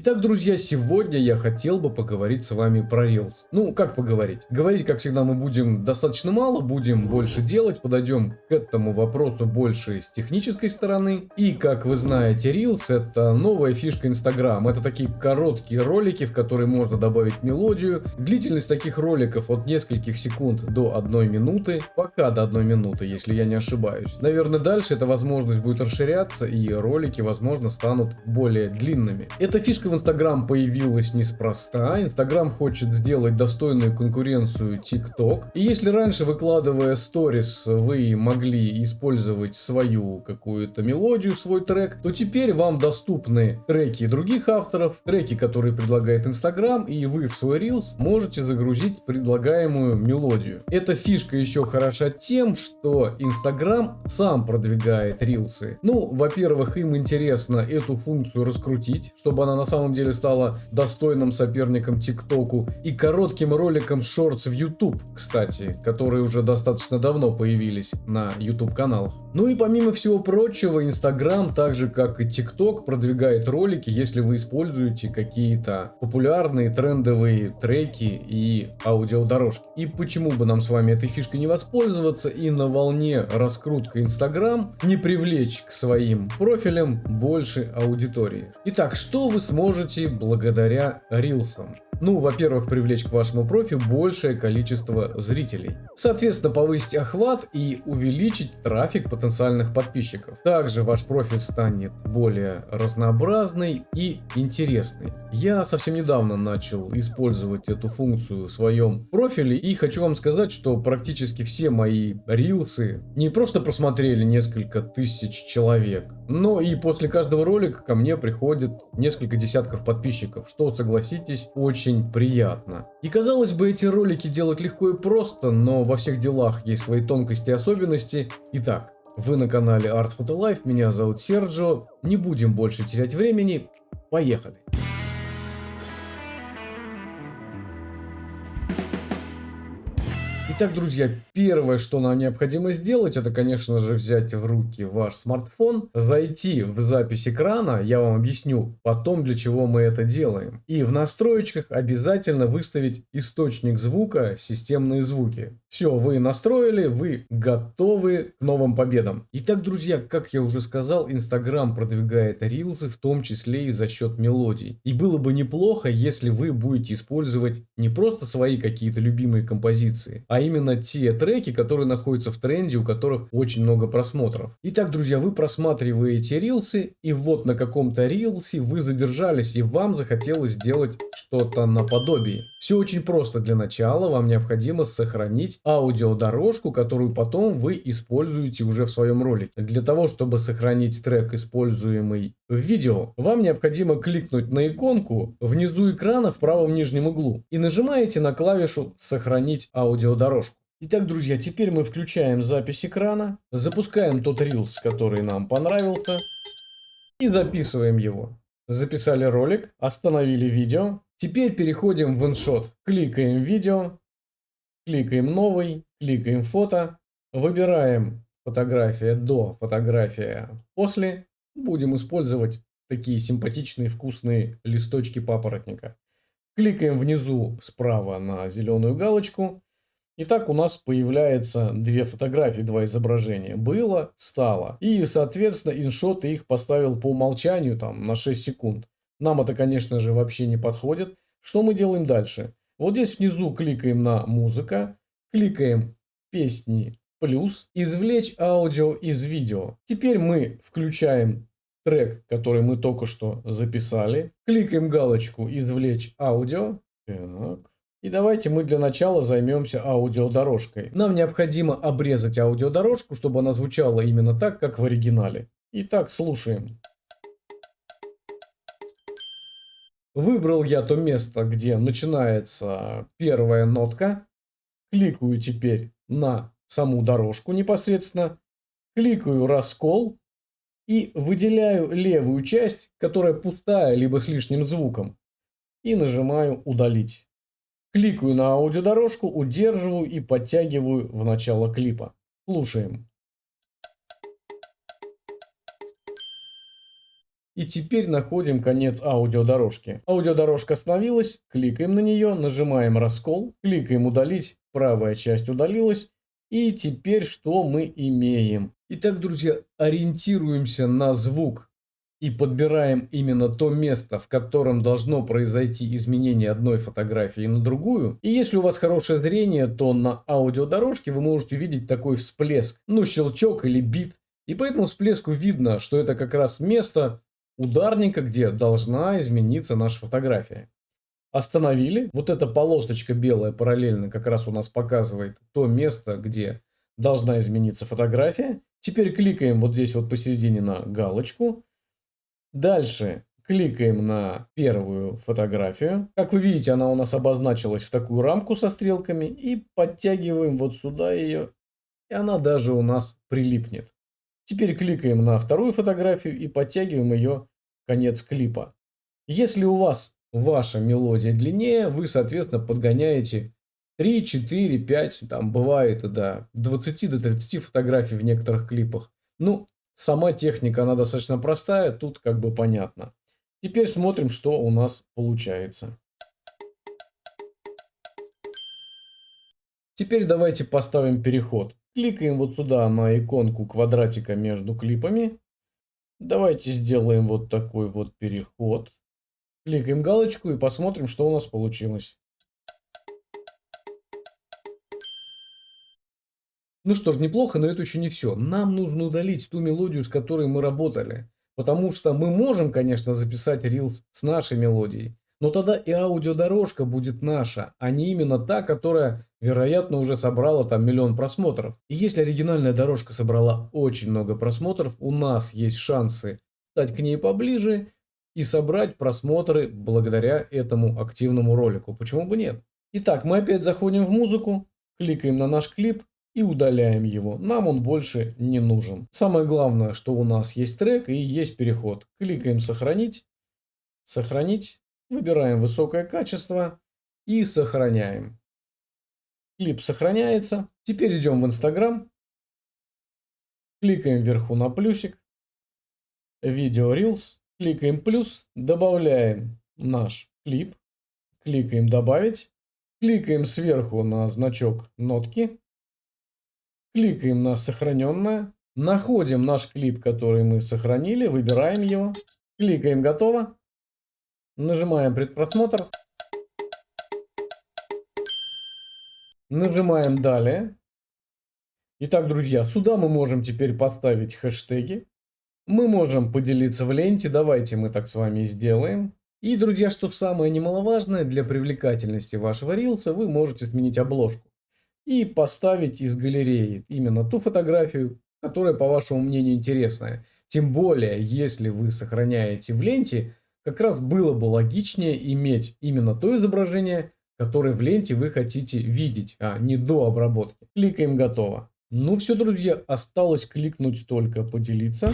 Итак, друзья, сегодня я хотел бы поговорить с вами про Reels. Ну, как поговорить? Говорить, как всегда, мы будем достаточно мало, будем больше делать, подойдем к этому вопросу больше с технической стороны. И, как вы знаете, Reels это новая фишка Instagram. Это такие короткие ролики, в которые можно добавить мелодию. Длительность таких роликов от нескольких секунд до одной минуты, пока до одной минуты, если я не ошибаюсь. Наверное, дальше эта возможность будет расширяться и ролики, возможно, станут более длинными. Эта фишка в Инстаграм появилась неспроста. Инстаграм хочет сделать достойную конкуренцию ТикТок. И если раньше, выкладывая сторис, вы могли использовать свою какую-то мелодию, свой трек, то теперь вам доступны треки других авторов, треки, которые предлагает Инстаграм, и вы в свой Reels можете загрузить предлагаемую мелодию. Эта фишка еще хороша тем, что Инстаграм сам продвигает рилсы. Ну, во-первых, им интересно эту функцию раскрутить, чтобы она на самом самом деле стала достойным соперником ТикТоку и коротким роликом Shorts в YouTube, кстати, которые уже достаточно давно появились на YouTube каналах. Ну и помимо всего прочего, Instagram, так же как и TikTok, продвигает ролики, если вы используете какие-то популярные трендовые треки и аудиодорожки. И почему бы нам с вами этой фишкой не воспользоваться и на волне раскрутка Instagram не привлечь к своим профилям больше аудитории. Итак, что вы сможете можете благодаря рилсам. Ну, во-первых, привлечь к вашему профилю большее количество зрителей. Соответственно, повысить охват и увеличить трафик потенциальных подписчиков. Также ваш профиль станет более разнообразный и интересный. Я совсем недавно начал использовать эту функцию в своем профиле и хочу вам сказать, что практически все мои рилсы не просто просмотрели несколько тысяч человек, но и после каждого ролика ко мне приходит несколько десятков подписчиков, что, согласитесь, очень очень приятно. И казалось бы, эти ролики делать легко и просто, но во всех делах есть свои тонкости и особенности. Итак, вы на канале Art Photo Life, меня зовут Серджо, не будем больше терять времени, поехали! Итак, друзья, первое, что нам необходимо сделать, это, конечно же, взять в руки ваш смартфон, зайти в запись экрана, я вам объясню потом, для чего мы это делаем. И в настроечках обязательно выставить источник звука, системные звуки. Все, вы настроили, вы готовы к новым победам. Итак, друзья, как я уже сказал, Инстаграм продвигает рилсы, в том числе и за счет мелодий. И было бы неплохо, если вы будете использовать не просто свои какие-то любимые композиции, а именно те треки, которые находятся в тренде, у которых очень много просмотров. Итак, друзья, вы просматриваете рилсы, и вот на каком-то рилсе вы задержались, и вам захотелось сделать что-то наподобие. Все очень просто. Для начала вам необходимо сохранить аудиодорожку, которую потом вы используете уже в своем ролике. Для того, чтобы сохранить трек, используемый в видео, вам необходимо кликнуть на иконку внизу экрана в правом нижнем углу и нажимаете на клавишу «Сохранить аудиодорожку». Итак, друзья, теперь мы включаем запись экрана, запускаем тот Reels, который нам понравился, и записываем его. Записали ролик, остановили видео. Теперь переходим в InShot. Кликаем видео, кликаем новый, кликаем фото, выбираем фотография до, фотография после. Будем использовать такие симпатичные вкусные листочки папоротника. Кликаем внизу справа на зеленую галочку Итак, у нас появляется две фотографии, два изображения. Было, стало. И, соответственно, иншот их поставил по умолчанию там на 6 секунд. Нам это, конечно же, вообще не подходит. Что мы делаем дальше? Вот здесь внизу кликаем на музыка, кликаем песни плюс, извлечь аудио из видео. Теперь мы включаем трек, который мы только что записали. Кликаем галочку извлечь аудио. Так. И давайте мы для начала займемся аудиодорожкой. Нам необходимо обрезать аудиодорожку, чтобы она звучала именно так, как в оригинале. Итак, слушаем. Выбрал я то место, где начинается первая нотка. Кликаю теперь на саму дорожку непосредственно. Кликаю раскол и выделяю левую часть, которая пустая, либо с лишним звуком. И нажимаю удалить. Кликаю на аудиодорожку, удерживаю и подтягиваю в начало клипа. Слушаем. И теперь находим конец аудиодорожки. Аудиодорожка остановилась, кликаем на нее, нажимаем раскол, кликаем удалить, правая часть удалилась. И теперь что мы имеем? Итак, друзья, ориентируемся на звук и подбираем именно то место, в котором должно произойти изменение одной фотографии на другую. И если у вас хорошее зрение, то на аудиодорожке вы можете видеть такой всплеск, ну щелчок или бит. И по этому всплеску видно, что это как раз место ударника, где должна измениться наша фотография. Остановили. Вот эта полосочка белая параллельно как раз у нас показывает то место, где должна измениться фотография. Теперь кликаем вот здесь вот посередине на галочку. Дальше кликаем на первую фотографию. Как вы видите, она у нас обозначилась в такую рамку со стрелками. И подтягиваем вот сюда ее. И она даже у нас прилипнет. Теперь кликаем на вторую фотографию и подтягиваем ее конец клипа. Если у вас ваша мелодия длиннее, вы, соответственно, подгоняете 3, 4, 5, там бывает и до 20 до 30 фотографий в некоторых клипах. Ну, сама техника, она достаточно простая, тут как бы понятно. Теперь смотрим, что у нас получается. Теперь давайте поставим переход. Кликаем вот сюда на иконку квадратика между клипами. Давайте сделаем вот такой вот переход. Кликаем галочку и посмотрим, что у нас получилось. Ну что ж, неплохо, но это еще не все. Нам нужно удалить ту мелодию, с которой мы работали. Потому что мы можем, конечно, записать Reels с нашей мелодией. Но тогда и аудиодорожка будет наша, а не именно та, которая, вероятно, уже собрала там миллион просмотров. И если оригинальная дорожка собрала очень много просмотров, у нас есть шансы стать к ней поближе и собрать просмотры благодаря этому активному ролику. Почему бы нет? Итак, мы опять заходим в музыку, кликаем на наш клип и удаляем его. Нам он больше не нужен. Самое главное, что у нас есть трек и есть переход. Кликаем «Сохранить», «Сохранить», Выбираем высокое качество и сохраняем. Клип сохраняется. Теперь идем в Инстаграм. Кликаем вверху на плюсик. Видео Reels. Кликаем плюс. Добавляем наш клип. Кликаем добавить. Кликаем сверху на значок нотки. Кликаем на сохраненное. Находим наш клип, который мы сохранили. Выбираем его. Кликаем готово. Нажимаем предпросмотр. Нажимаем далее. Итак, друзья, сюда мы можем теперь поставить хэштеги. Мы можем поделиться в ленте. Давайте мы так с вами сделаем. И, друзья, что самое немаловажное, для привлекательности вашего рилса вы можете сменить обложку. И поставить из галереи именно ту фотографию, которая, по вашему мнению, интересная. Тем более, если вы сохраняете в ленте, как раз было бы логичнее иметь именно то изображение, которое в ленте вы хотите видеть, а не до обработки. Кликаем «Готово». Ну все, друзья, осталось кликнуть только «Поделиться».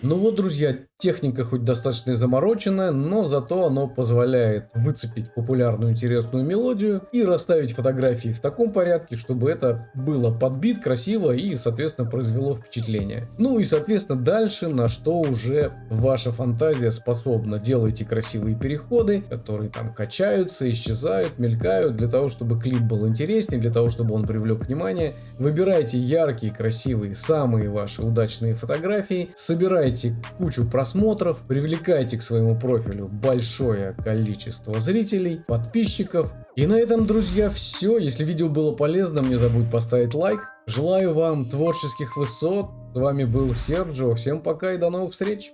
Ну вот, друзья, техника хоть достаточно замороченная, но зато оно позволяет выцепить популярную интересную мелодию и расставить фотографии в таком порядке, чтобы это было подбит красиво и, соответственно, произвело впечатление. Ну и, соответственно, дальше на что уже ваша фантазия способна. Делайте красивые переходы, которые там качаются, исчезают, мелькают, для того, чтобы клип был интереснее, для того, чтобы он привлек внимание. Выбирайте яркие, красивые, самые ваши удачные фотографии, собирайте Набирайте кучу просмотров, привлекайте к своему профилю большое количество зрителей, подписчиков. И на этом, друзья, все. Если видео было полезным, не забудь поставить лайк. Желаю вам творческих высот. С вами был Серджио. Всем пока и до новых встреч.